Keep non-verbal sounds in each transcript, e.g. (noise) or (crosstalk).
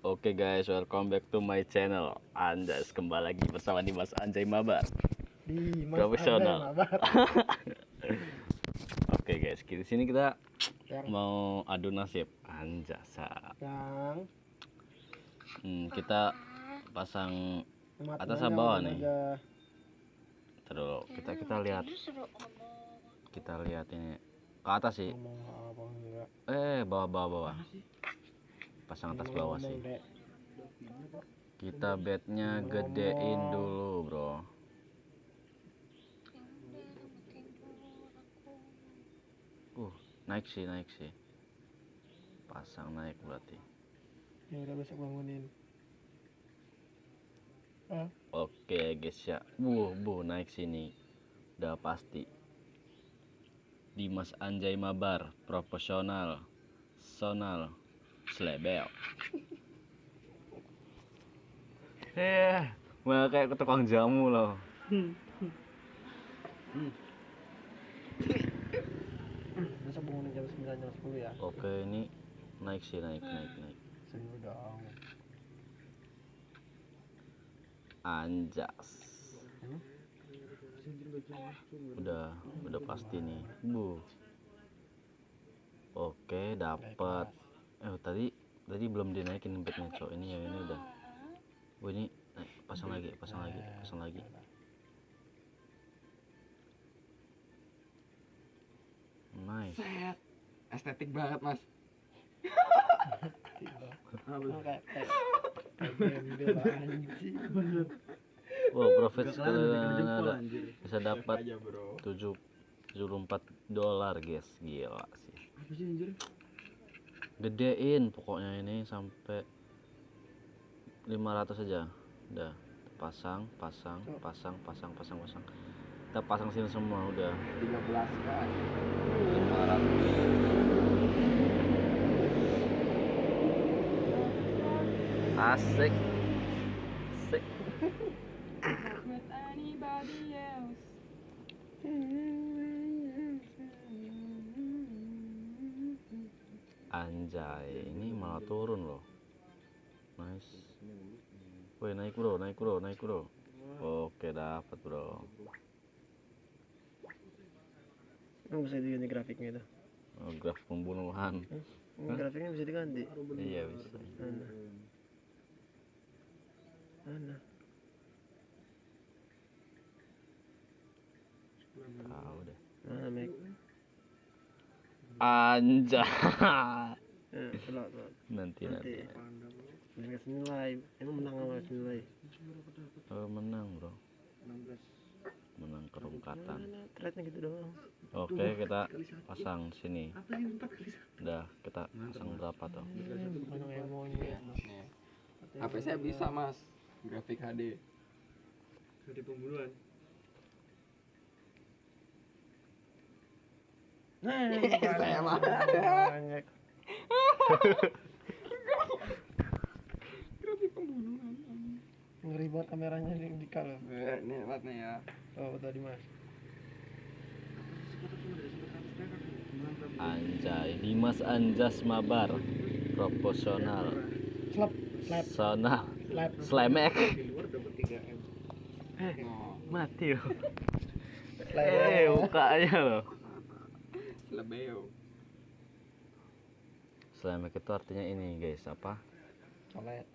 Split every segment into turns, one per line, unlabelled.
Oke guys, welcome back to my channel. Anjas kembali lagi bersama Dimas Anjay Mabar.
di Mas
Profesional. (laughs) Oke guys, di sini kita
yang
mau adu nasib Anjasa.
yang
Hmm, kita pasang
matinya
Atas sama bawah nih?
aja.
terus kita kita lihat kita lihat ini ke atas sih. Eh, bawah bawah bawah. Pasang atas bawah sih. Kita bednya gedein dulu, Bro. Uh, naik sih, naik sih. Pasang naik berarti.
ya udah besok bangunin ah
Oke, guys ya. Bu, bu naik sini. Udah pasti. Dimas Anjay Mabar, profesional, sonal, slebel. Eh, malah kayak tukang jamu loh.
besok bangunin jam 9 jam 10 ya
Oke, ini naik sih, naik, naik, naik.
seru dong
Anjas.
Hmm?
Udah, udah pasti nih. Bu. Oke, dapat. Eh, tadi tadi belum dinaikin bednya, cok. Ini ya, ini udah. Bu, ini naik, pasang lagi, pasang lagi, pasang lagi. Nice.
Set. Estetik banget, Mas.
Oh,
Wow, profit sekali ada bisa dapat
Bro.
7 74 dolar, guys. Gila sih.
Apa sih anjir?
Gedein pokoknya ini sampai 500 aja. Udah pasang pasang pasang pasang pasang pasang. Kita pasang sini semua udah.
13 kan.
500 asik. Asik (laughs) anjay ini malah turun loh. Nice. Woi naik bro naik bro naik bro. Oke dapat bro.
Emang bisa diganti grafiknya itu?
Oh, graf pembunuhan.
Ini grafiknya bisa diganti?
Iya bisa.
Mana? Mana?
Tahu deh.
Mana
anjay
eh telok telok
nanti nanti
nanti nggak senilai emang menang sama senilai
oh, menang bro
16.
menang kerungkatan
threadnya gitu doang
oke kita pasang sini
Apa sih 4 kali
udah kita pasang berapa tuh.
HP saya bisa, Mas. Grafik HD. HD pembunuhan.
Nah, (laughs)
Saya mah. Grafik pembunuhan.
ngeri banget kameranya di, di kalau
Eh, Nih, lihat nih ya.
oh tadi mas
anjay Dimas Anjas Mabar proporsional
slap slap
sonal
slap
slemek
Di luar dapat 3M.
eh mati loh eh mukanya loh
lebeo.
Slemek itu artinya ini guys apa?
Colet.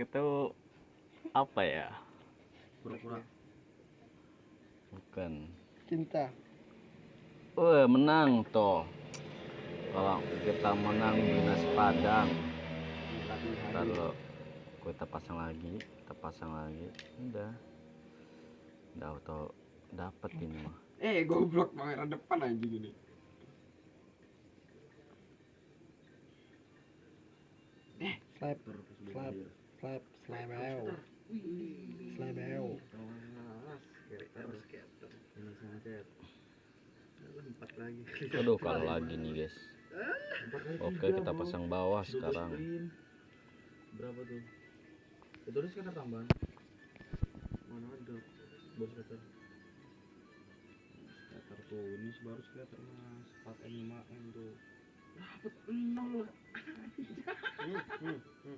Itu apa ya?
Pura-pura.
bukan.
Cinta.
Wah menang toh. Kalau kita menang dinas Padang lo kita pasang lagi kita pasang lagi udah. Udah auto dapat ini mah
Eh, goblok kamera depan anjing ini.
slap slap slap slabeo slabeo
aduh kalau lagi nih guys oke kita pasang bawah sekarang
Berapa tuh? Itu harus kena tambahan. Mana ada? Bos tuh ini baru sekitar mas 4 m 5
m
tuh dapat nol. (laughs)